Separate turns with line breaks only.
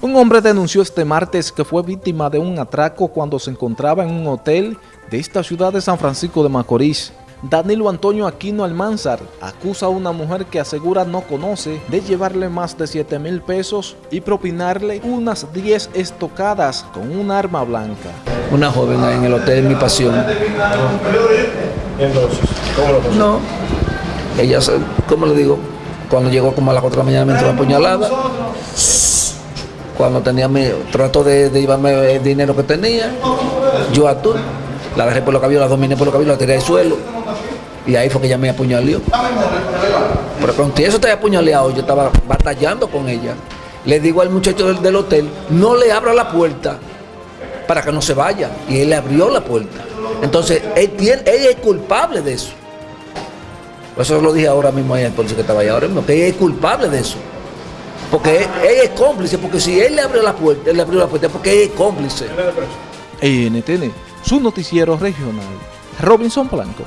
Un hombre denunció este martes que fue víctima de un atraco cuando se encontraba en un hotel de esta ciudad de San Francisco de Macorís. Danilo Antonio Aquino Almanzar acusa a una mujer que asegura no conoce de llevarle más de 7 mil pesos y propinarle unas 10 estocadas con un arma blanca.
Una joven en el hotel Mi Pasión.
Entonces, ¿cómo lo pasó?
No, ella, se- ¿cómo le digo? Cuando llegó como a las 4 de la mañana me entró apuñalada. Cuando tenía mi, trato de, de llevarme el dinero que tenía, yo a tú, la agarré por los cabellos, la dominé por los cabellos, la tiré al suelo. Y ahí fue que ella me apuñaleó. Pero con eso te apuñaleado, yo estaba batallando con ella. Le digo al muchacho del, hotel, no le abra la puerta para que no se vaya. Y él le abrió la puerta. Entonces, él, tiene, él es culpable de eso. Eso lo dije ahora mismo ahí al policía que estaba ahí ahora mismo, que él es culpable de eso. Porque él, él es cómplice, porque si él le abrió la puerta, él le abrió la puerta, porque él es cómplice.
NTN, su noticiero regional. Robinson Blanco.